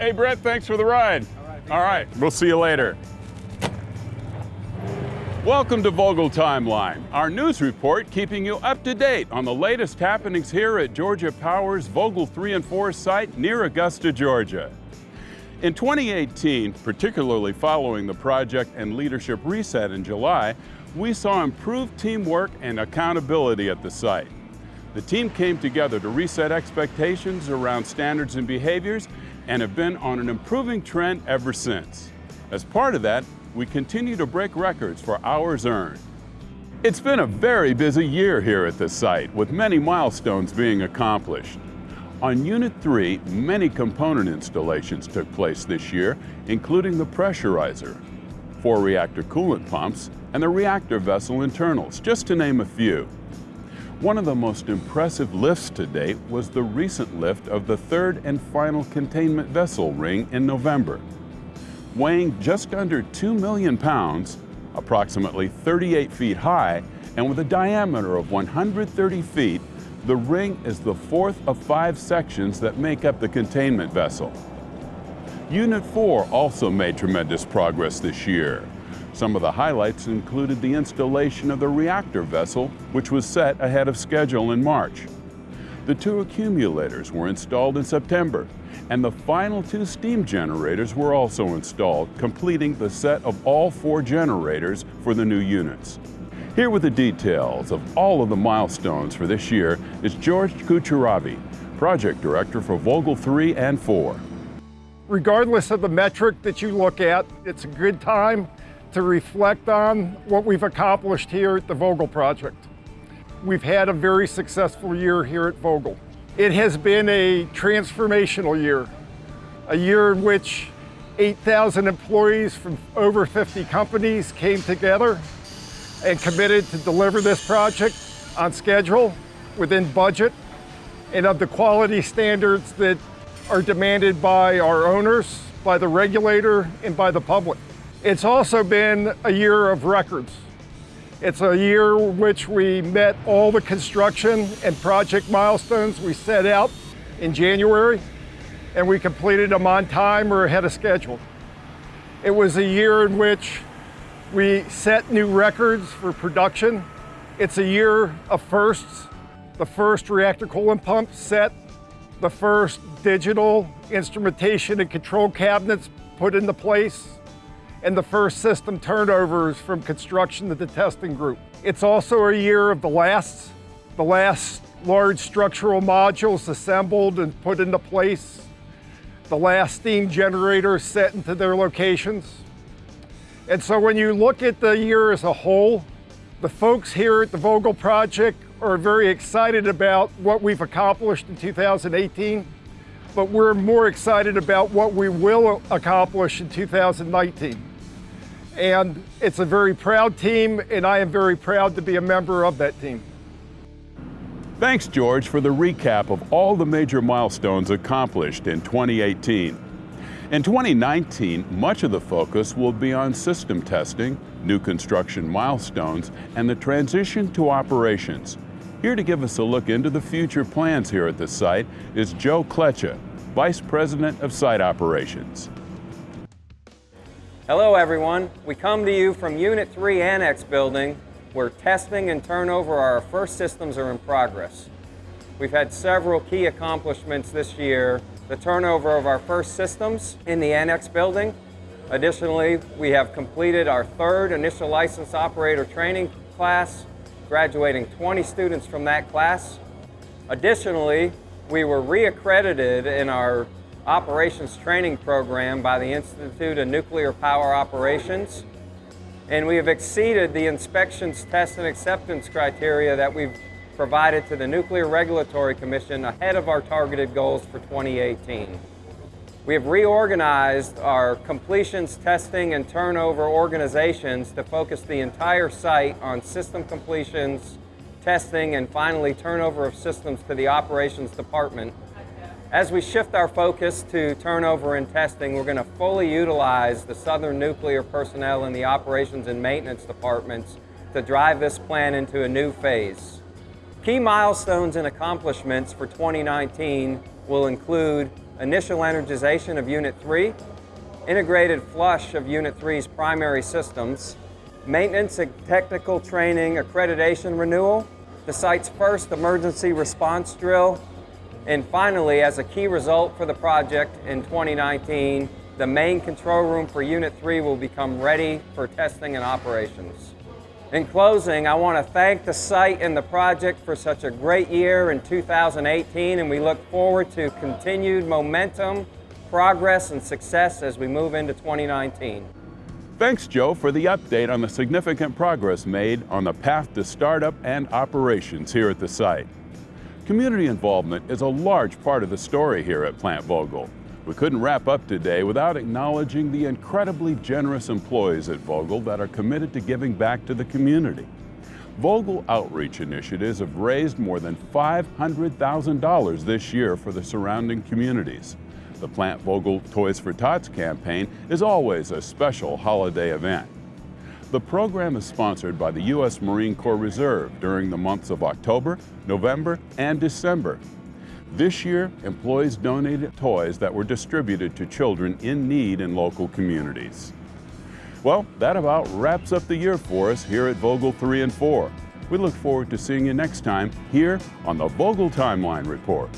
Hey, Brett, thanks for the ride. All right, All right. we'll see you later. Welcome to Vogtle Timeline, our news report keeping you up to date on the latest happenings here at Georgia Power's Vogtle 3 and 4 site near Augusta, Georgia. In 2018, particularly following the project and leadership reset in July, we saw improved teamwork and accountability at the site. The team came together to reset expectations around standards and behaviors and have been on an improving trend ever since. As part of that, we continue to break records for hours earned. It's been a very busy year here at the site, with many milestones being accomplished. On Unit 3, many component installations took place this year, including the pressurizer, four reactor coolant pumps, and the reactor vessel internals, just to name a few. One of the most impressive lifts to date was the recent lift of the third and final containment vessel ring in November weighing just under 2 million pounds, approximately 38 feet high, and with a diameter of 130 feet, the ring is the fourth of five sections that make up the containment vessel. Unit 4 also made tremendous progress this year. Some of the highlights included the installation of the reactor vessel, which was set ahead of schedule in March. The two accumulators were installed in September, and the final two steam generators were also installed, completing the set of all four generators for the new units. Here with the details of all of the milestones for this year is George Kucheravi, Project Director for Vogtle 3 and 4. Regardless of the metric that you look at, it's a good time to reflect on what we've accomplished here at the Vogtle Project. We've had a very successful year here at Vogtle. It has been a transformational year, a year in which 8,000 employees from over 50 companies came together and committed to deliver this project on schedule, within budget, and of the quality standards that are demanded by our owners, by the regulator, and by the public. It's also been a year of records. It's a year which we met all the construction and project milestones we set out in January, and we completed them on time or ahead of schedule. It was a year in which we set new records for production. It's a year of firsts. The first reactor coolant pump set, the first digital instrumentation and control cabinets put into place, and the first system turnovers from construction to the testing group. It's also a year of the last, the last large structural modules assembled and put into place, the last steam generators set into their locations. And so when you look at the year as a whole, the folks here at the Vogtle Project are very excited about what we've accomplished in 2018, but we're more excited about what we will accomplish in 2019 and it's a very proud team, and I am very proud to be a member of that team. Thanks, George, for the recap of all the major milestones accomplished in 2018. In 2019, much of the focus will be on system testing, new construction milestones, and the transition to operations. Here to give us a look into the future plans here at the site is Joe Kletcha, Vice President of Site Operations. Hello everyone. We come to you from Unit 3 Annex Building where testing and turnover of our first systems are in progress. We've had several key accomplishments this year. The turnover of our first systems in the Annex Building. Additionally, we have completed our third initial license operator training class, graduating 20 students from that class. Additionally, we were reaccredited in our operations training program by the Institute of Nuclear Power Operations. And we have exceeded the inspections, test, and acceptance criteria that we've provided to the Nuclear Regulatory Commission ahead of our targeted goals for 2018. We have reorganized our completions, testing, and turnover organizations to focus the entire site on system completions, testing, and finally turnover of systems to the operations department as we shift our focus to turnover and testing, we're going to fully utilize the Southern Nuclear personnel in the operations and maintenance departments to drive this plan into a new phase. Key milestones and accomplishments for 2019 will include initial energization of Unit 3, integrated flush of Unit 3's primary systems, maintenance and technical training accreditation renewal, the site's first emergency response drill, and finally, as a key result for the project in 2019, the main control room for Unit 3 will become ready for testing and operations. In closing, I want to thank the site and the project for such a great year in 2018, and we look forward to continued momentum, progress, and success as we move into 2019. Thanks, Joe, for the update on the significant progress made on the path to startup and operations here at the site. Community involvement is a large part of the story here at Plant Vogtle. We couldn't wrap up today without acknowledging the incredibly generous employees at Vogtle that are committed to giving back to the community. Vogtle outreach initiatives have raised more than $500,000 this year for the surrounding communities. The Plant Vogtle Toys for Tots campaign is always a special holiday event. The program is sponsored by the U.S. Marine Corps Reserve during the months of October, November, and December this year, employees donated toys that were distributed to children in need in local communities. Well, that about wraps up the year for us here at Vogtle 3 and 4. We look forward to seeing you next time here on the Vogtle Timeline Report.